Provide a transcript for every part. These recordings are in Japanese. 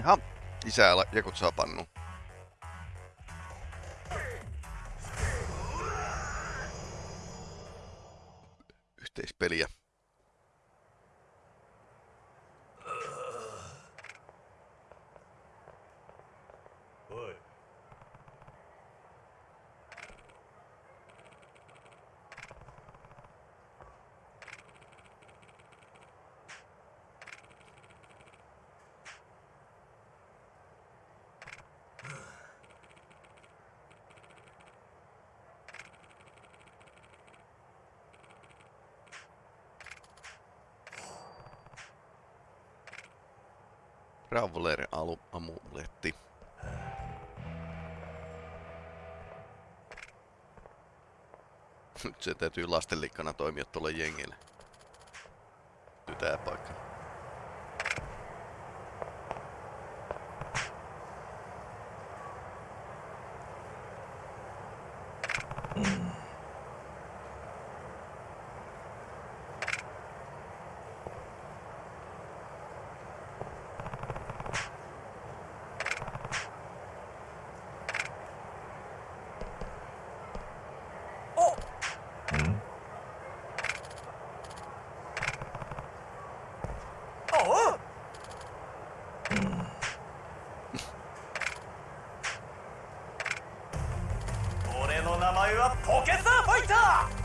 Jaha, isää jakut saa pannu. Yhteispeliä. Traveler amuletti. Nyt se täytyy lastenlikkana toimia tuolle jengille. 前はポケサーファイター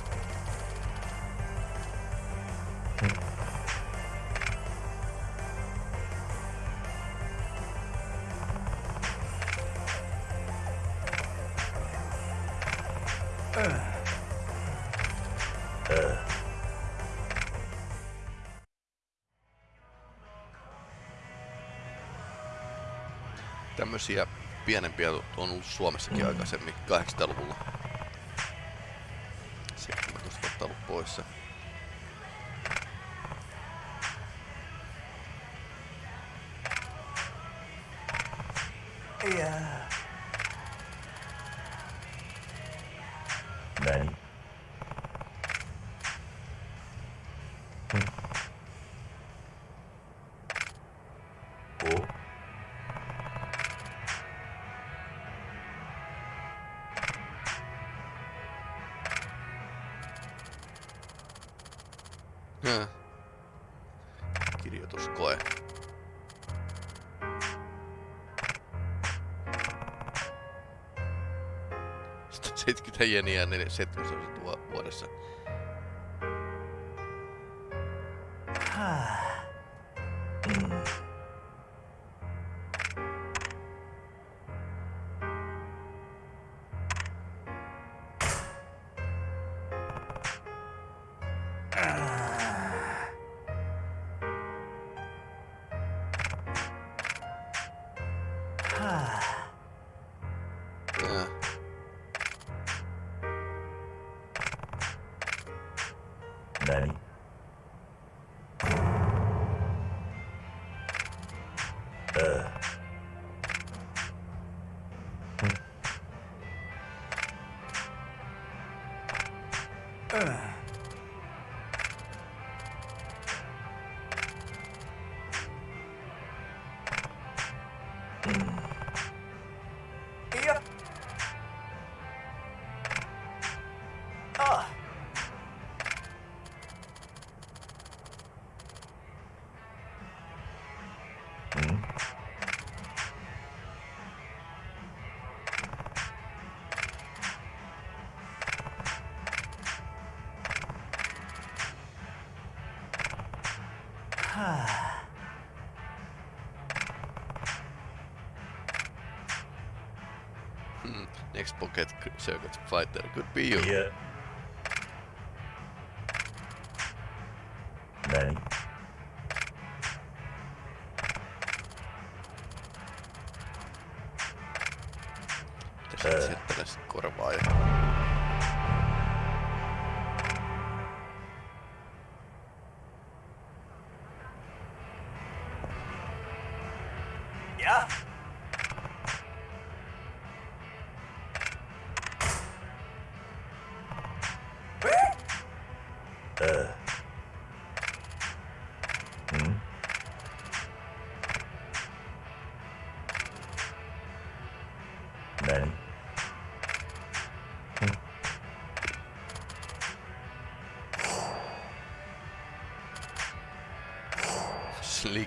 tämmöisiä pienempiä on ollut Suomessakin aikaisemmin 80-luvulla. Yeah. 70 jeniä, niin 17 Ugh. Next pocket circuit fighter could be you. い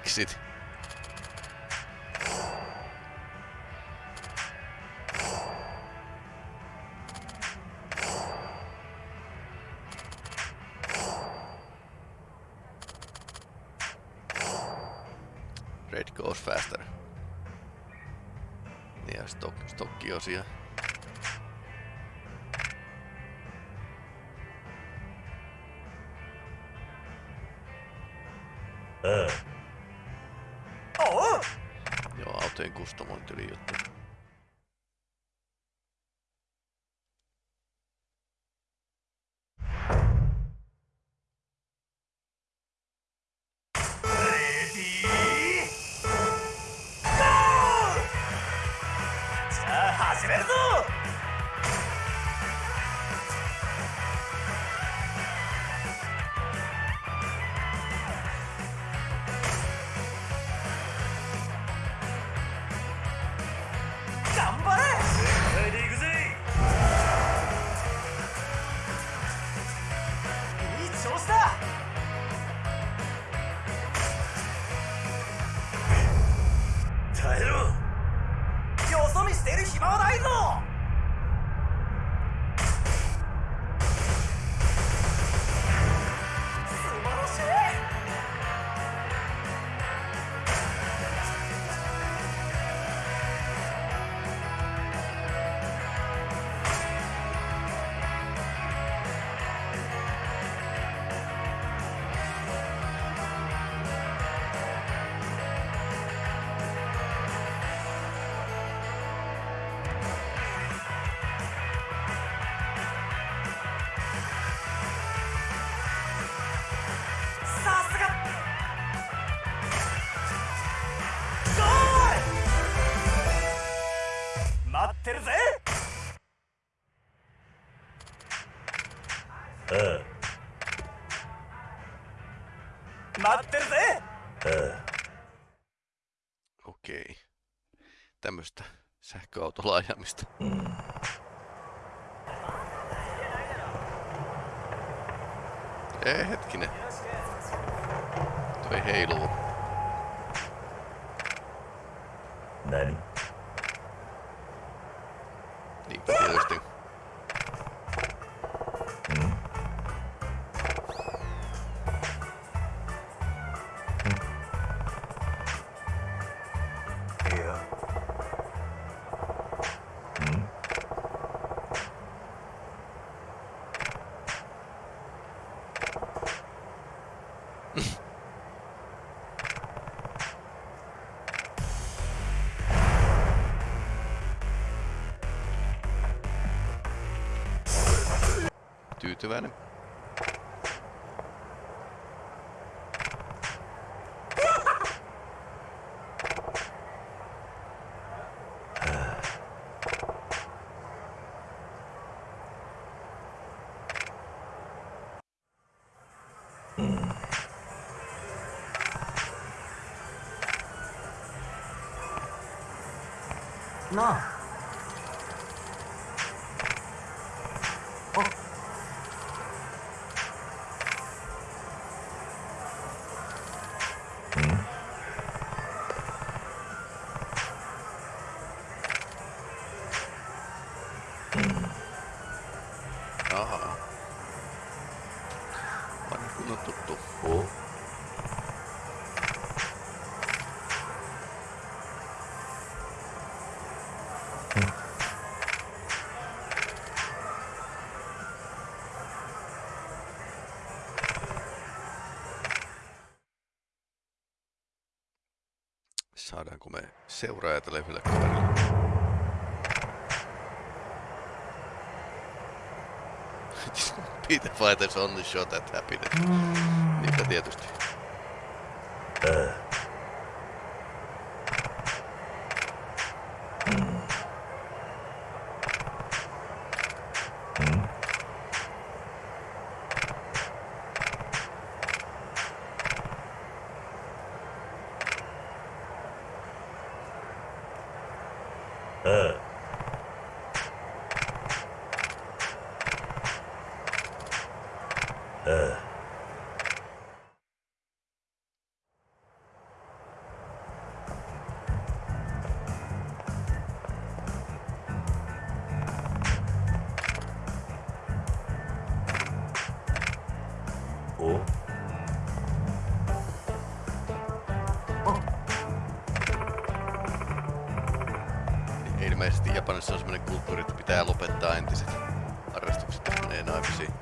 exit. Red goes faster. Yeah, stock, stokkiosia. Uh. Ah. Kustomointili juttu. Ready! Go! さあ始めるぞール待ってるぜあ待ってるぜ Okei. Tämmöstä sähköautolla ajamista. Ei hetkinen. Toi heiluu. 何 enough. Seuraaja tälle yhdelle kaverille. Peter Fighters on the shot at happiness. Niinpä tietysti. Pitää lopettaa entiset harrastukset, menee naimisiin.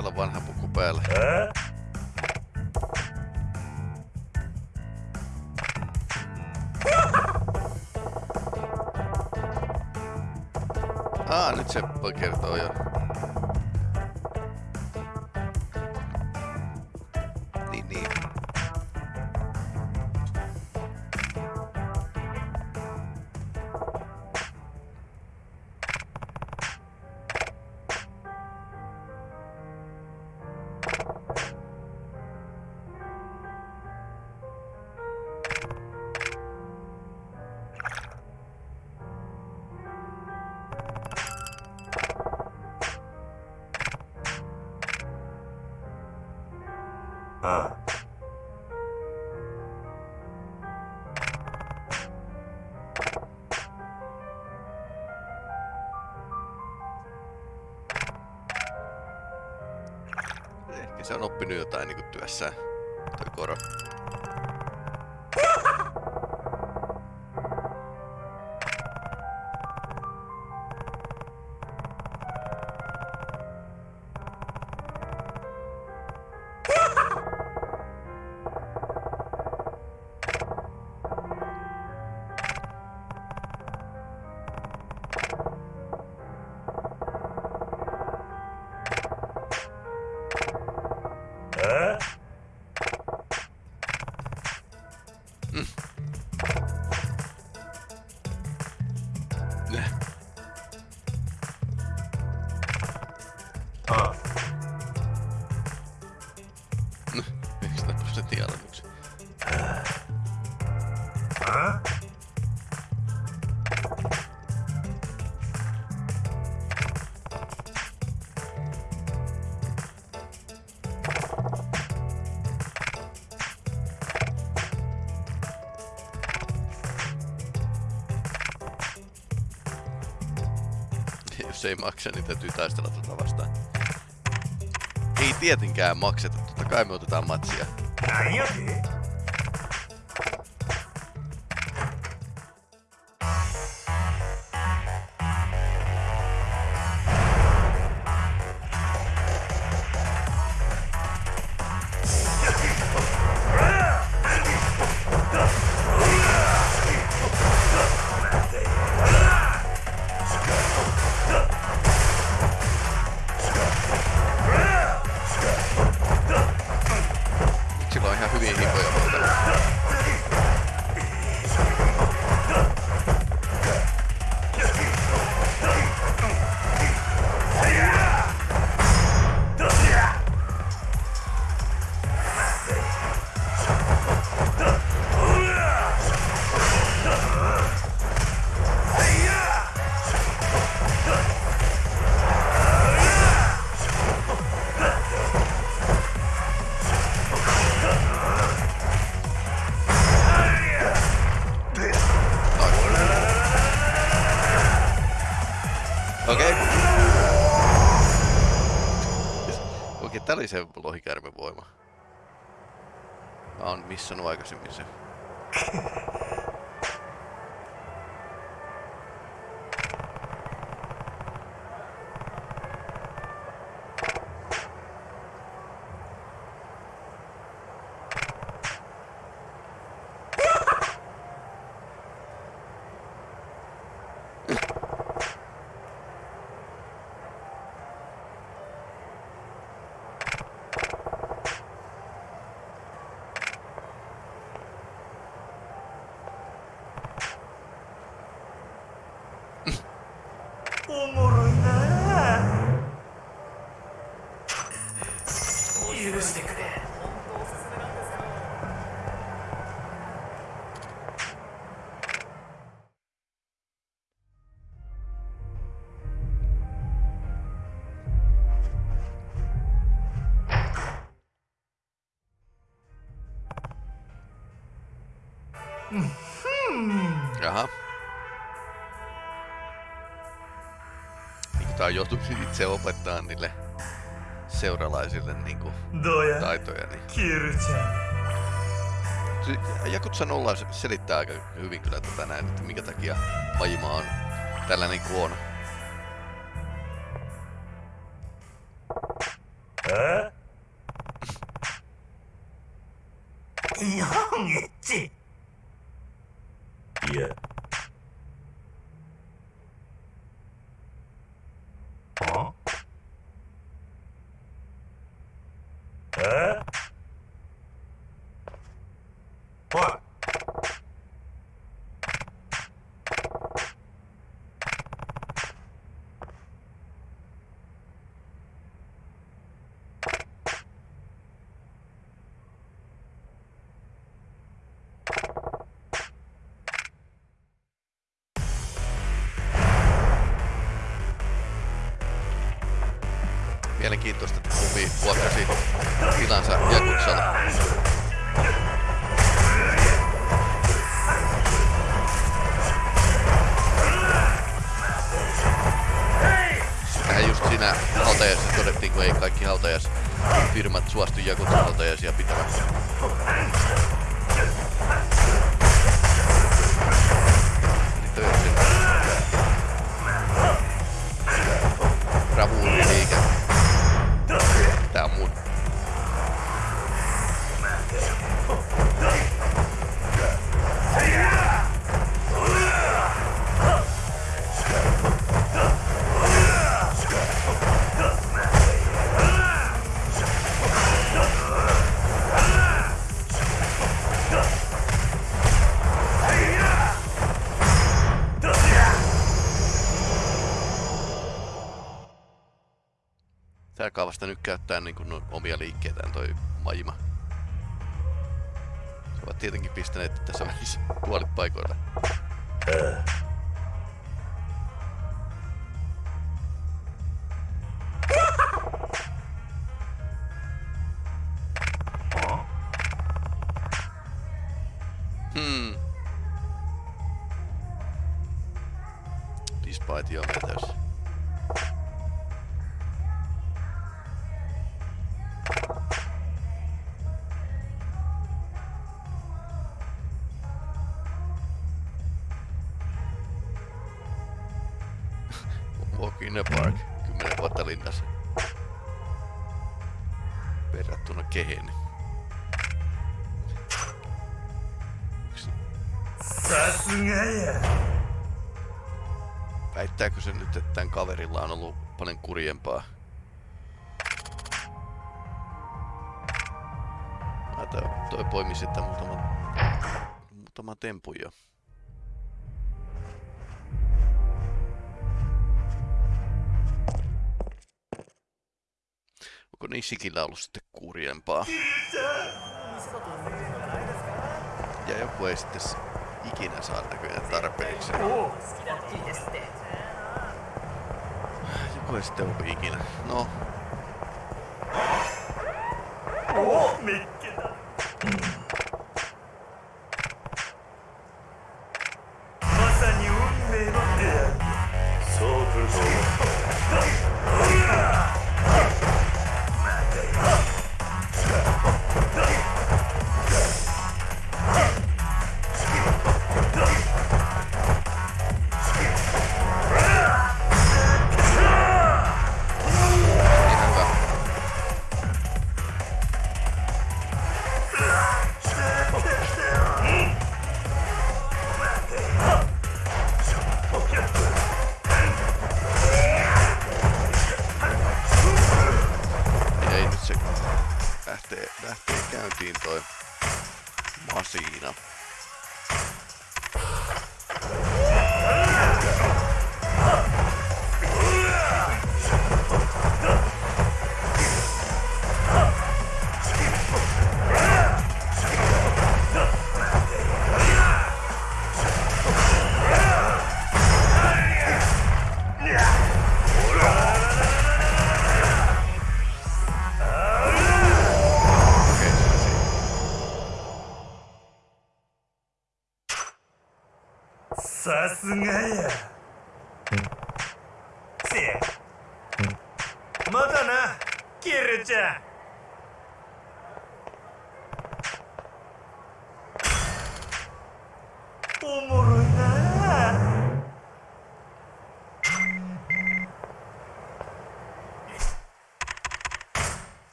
Teillä on vanha puku päällä. Ah, nyt se kertoo jo. Se on oppinut jotain niinku työssään. Toi koro. prosentin alennuksen. Jos ei maksa, niin täytyy taistella tuota vastaan. Ei tietenkään makseta, totta kai me otetaan matsia. な se lohikärmen voima. Mä oon missannut aikaisemmin sen. てくれ「Jaha. Niin tää on joutunut itse opettaa niille seuralaisille niinku Doja. taitoja. Niin. Kirchan. Jakutsa nolla selittää aika hyvin kyllä tätä näin, että minkä takia Pajima on tällainen kuin on. Mielenkiintoista, että kumpi vuokrasi tilansa Jakutsalla. Tähän just siinä hautajassa todettiin, kun ei kaikki hautajaisfirmat suostu Jakutsan hautajaisia pitämään. Bravuuriliike. Tää alkaa vasta nyt käyttää niin kuin omia liikkeitään toi Majima. Se ovat tietenkin pistäneet tässä välissä puolit paikoilla. Hmm. Kaverilla on ollut paljon kurjempaa? Ah, toi, toi poimi sitten muutaman, muutaman tempun jo. Onko Nishikillä ollut sitten kurjempaa? Ja joku ei sitten ikinä saa näköjään tarpeeksi. Joku ei sitten ollut ikinä. No, おお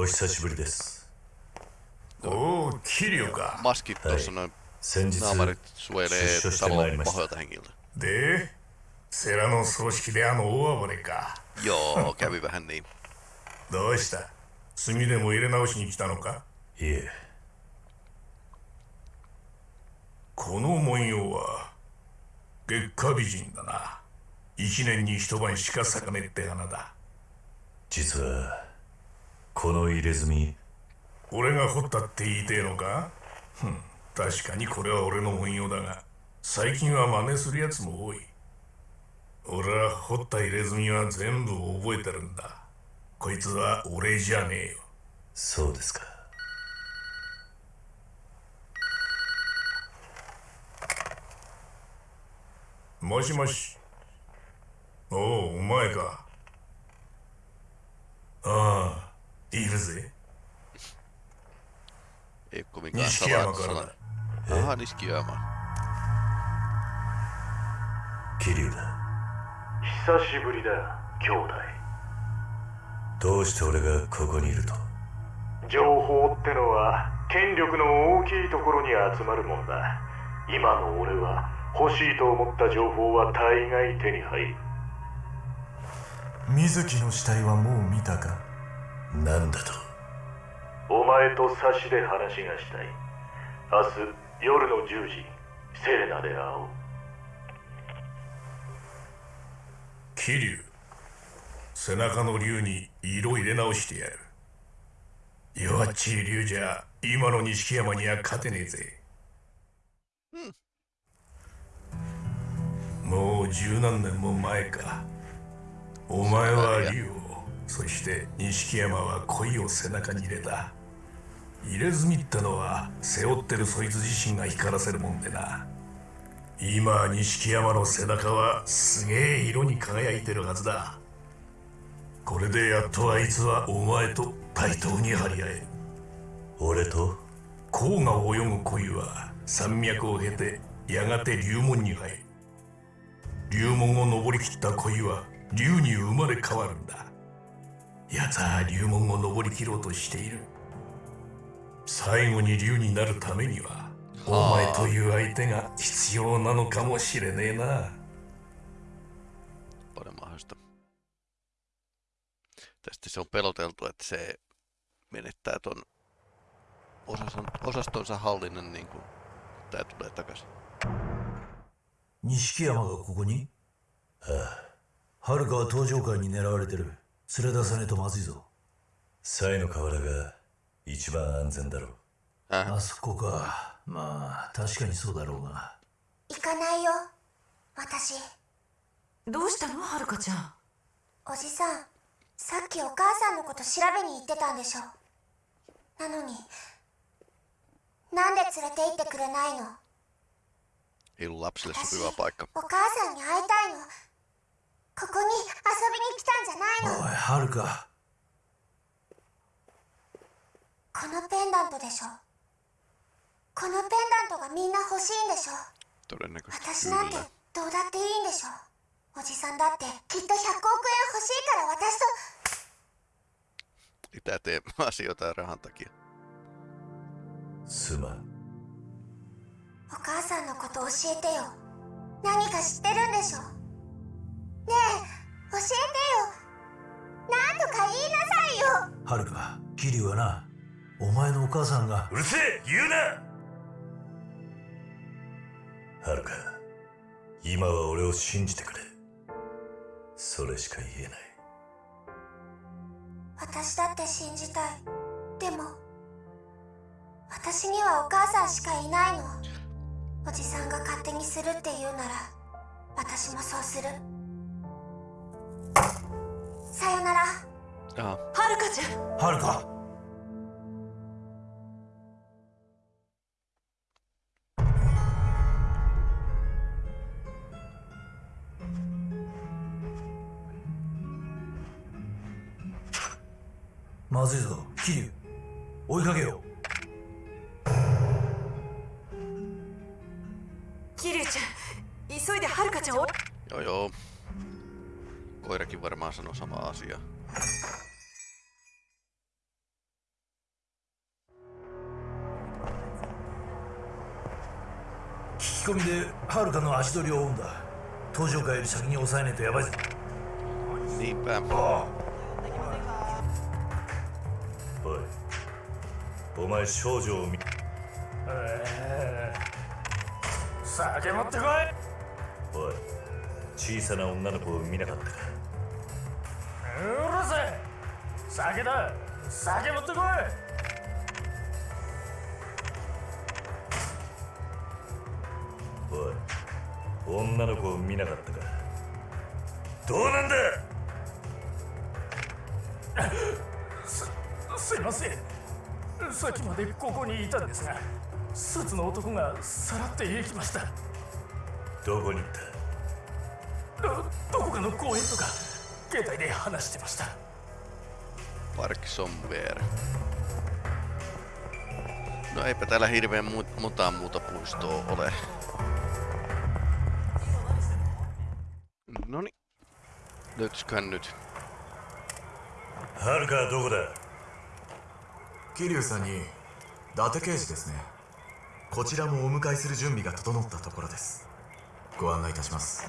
お久しぶりです。おお桐生か。Maskit tuossa noin 先日 naamarit suojelee 出所してまいりました.でセラの葬式であの大暴れか Joo, kävi vähän niin. どうした炭でも入れ直しに来たのかいえこの文様は月下美人だな一年に一晩しか咲かねえって花だ実はこの入れ墨。俺が彫ったって言いてえのか？ふん確かにこれは俺の文様だが最近は真似するやつも多い。俺は彫った入れ墨は全部覚えてるんだ。こいつは俺じゃねえよ。そうですか。もしもし。おおお前か。ああいるぜ.桐生だ。久しぶりだ兄弟。どうして俺がここにいると？情報ってのは権力の大きいところに集まるもんだ。今の俺は欲しいと思った情報は大概手に入る。水木の死体はもう見たか？なんだと？お前と差しで話がしたい。明日夜の10時セレナで会おう。桐生背中の竜に色入れ直してやる。弱っちい竜じゃ今の錦山には勝てねえぜ、もう十何年も前か。お前は竜をそして錦山は恋を背中に入れた。入れ墨ってのは背負ってるそいつ自身が光らせるもんでな。今錦山の背中はすげえ色に輝いてるはずだ。これでやっとあいつはお前と対等に張り合える。俺と？甲が泳ぐ恋は山脈を経てやがて龍門に入る。龍門を登りきった恋は龍に生まれ変わるんだ奴は龍門を登りきろうとしている最後に龍になるためにはお前という相手が必要なのかもしれねえな Paljon mahdollista. Tästä se on peloteltu, että se menettää ton osaston, osastonsa hallinnan niin kuin tää tulee takaisin. 錦山がここにああ遥は登場会に狙われてる連れ出さねえとまずいぞ。サイの河原が一番安全だろう。Äh, あそこか。まあ確かにそうだろうが行かないよ。私。どうしたの？はるかちゃん。おじさんさっきお母さんのこと調べに行ってたんでしょ。なのになんで連れて行ってくれないの？私.お母さんに会いたいのここに遊びに来たんじゃないの？おい遥。かこのペンダントでしょ。このペンダントがみんな欲しいんでしょ。私なんて.どうだっていいんでしょ。おじさんだってきっと100億円欲しいから私と。Mitä tee asioita rahan takia. すまん。お母さんのこと教えてよ。何か知ってるんでしょねえ教えてよ。なんとか言いなさいよ。遥か桐生はなお前のお母さんが。うるせえ言うな。はるか今は俺を信じてくれ。それしか言えない。私だって信じたい。でも私にはお母さんしかいないの。おじさんが勝手にするって言うなら私もそうするさよなら。Aha, はるかちゃ。ん遥かまずいぞで遥かの足取りを追うんだ。登場会より先に抑えねえとやばいぜ。Niinpä. おい。お前少女を見。酒持ってこい。おい。小さな女の子を見なかったか。うるせえ。酒だ。酒持ってこい女の子を見なかったか。どうなんだ。すいません。さっきまでここにいたんですがスーツの男がさらって行きました。どこに行った。どどこかの公園とか携帯で話してました。Park somewhere. No eipä täällä hirveän mu- mutaa muuta puistoa ole. Löytyisiköhän nyt? はるかはどこだ桐生さんに伊達刑事ですねこちらもお迎えする準備が整ったところですご案内いたします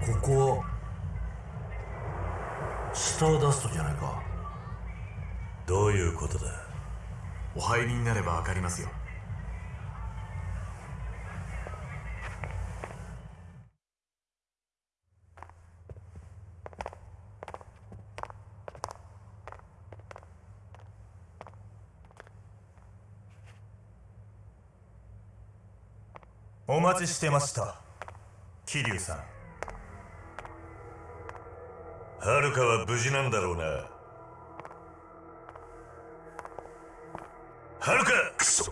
ここスターダストじゃないかどういうことだお入りになれば分かりますよ。お待ちしてました桐生さん。はるかは無事なんだろうな。はるかクソ。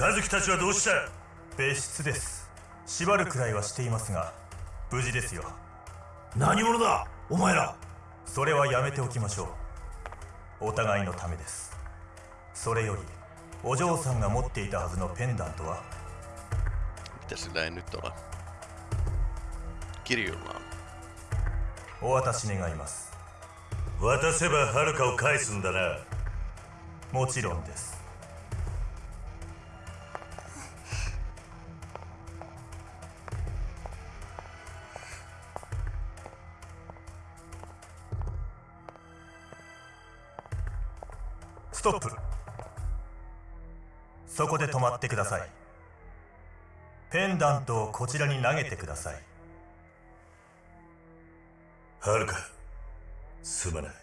和樹たちはどうした？別室です。縛るくらいはしていますが無事ですよ。何者だ？お前ら。それはやめておきましょう。お互いのためです。それよりお嬢さんが持っていたはずのペンダントは？Mitä sillä ei nyt ole? Kirjulla on. お渡し願います渡せばはるかを返すんだな。もちろんです。ストップ。そこで止まってください。ペンダントをこちらに投げてください。はるか。すまない。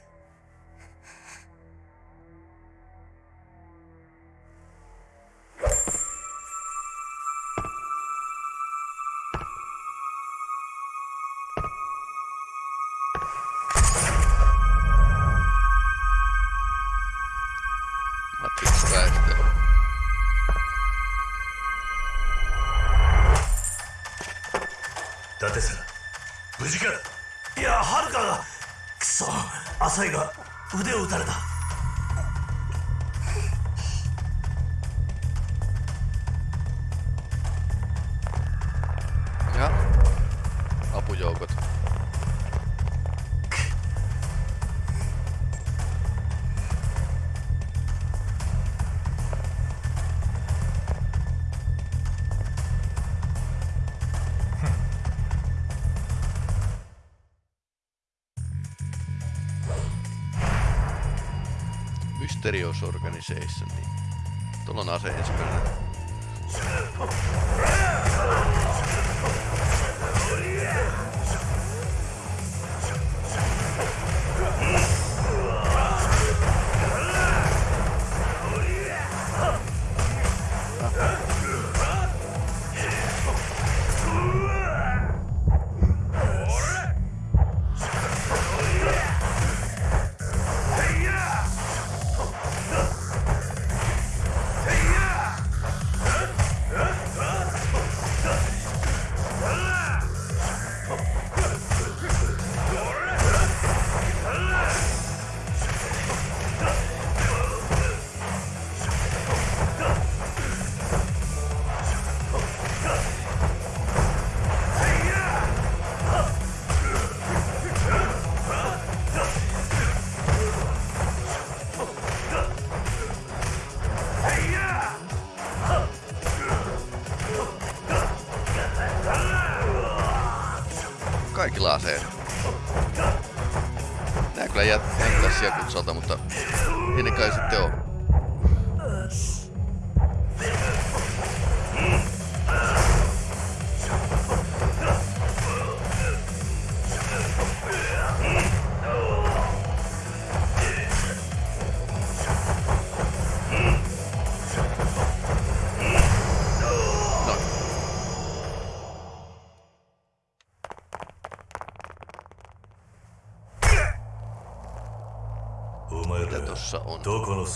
Mysterious Organization, niin tuolla on ase ensimmäinen. Kaikilla aseilla. Nää kyllä jät- näyttää sijakutsalta, mutta ei ne kai sitten oo.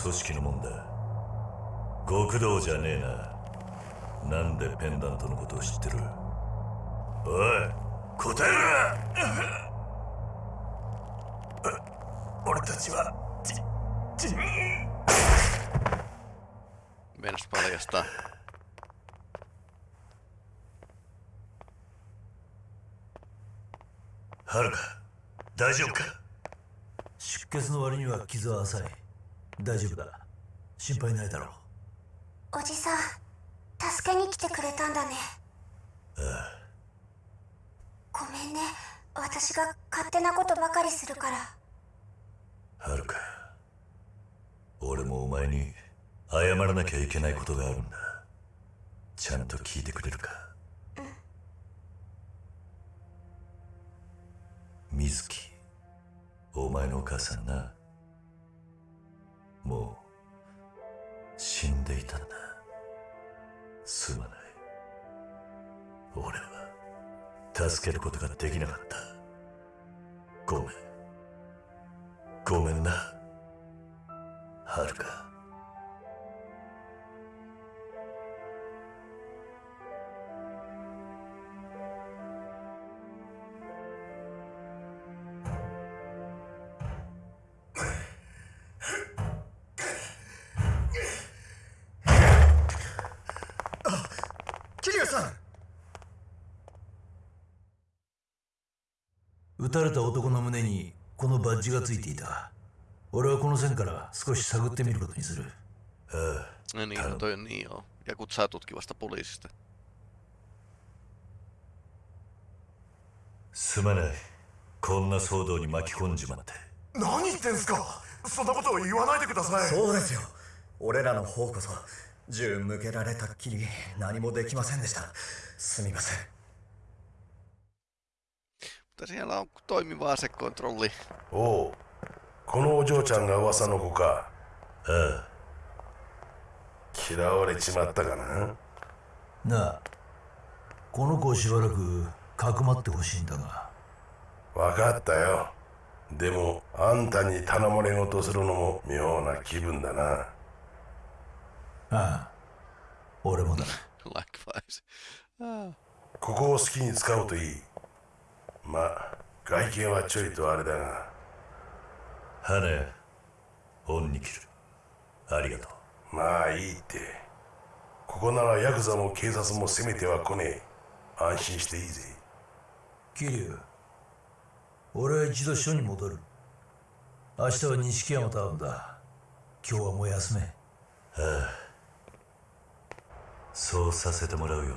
組織のもんだ。極道じゃねえな。なんでペンダントのことを知ってる？おい答えろ! 俺たちはじじ Meinas paljastaa. はるか大丈夫か?出血の割には傷は浅い大丈夫だ。心配ないだろう。おじさん助けに来てくれたんだね。めんね。私が勝手なことばかりするから。はるか。俺もお前に謝らなきゃいけないことがあるんだ。ちゃんと聞いてくれるか。水木。お前のお母さんなもう死んでいたんだ。すまない。俺は助けることができなかった。ごめん。ごめんな。はるか。がついていた。俺はこの線から少し探ってみることにする。ああ No niin, toi on niin joo. Ja poliisista. すまないこんな騒動に巻き込んじまって何言ってんすかそんなことを言わないでくださいそうですよ俺らの方こそ銃向けられたっきり何もできませんでしたすみません Mutta siellä on toimiva asekontrolli. おうこのお嬢ちゃんが噂の子かああ嫌われちまったかななあこの子をしばらくかくまってほしいんだが分かったよでもあんたに頼まれ事するのも妙な気分だなああ俺もだ Likewise. Ah. ここを好きに使うといいまあ外見はちょいとあれだが。羽恩に切る。ありがとう。まあいいって。ここならヤクザも警察も攻めては来ねえ。安心していいぜ。桐生俺は一度署に戻る。明日は錦山と会うんだ。今日はもう休め。ああ。そうさせてもらうよ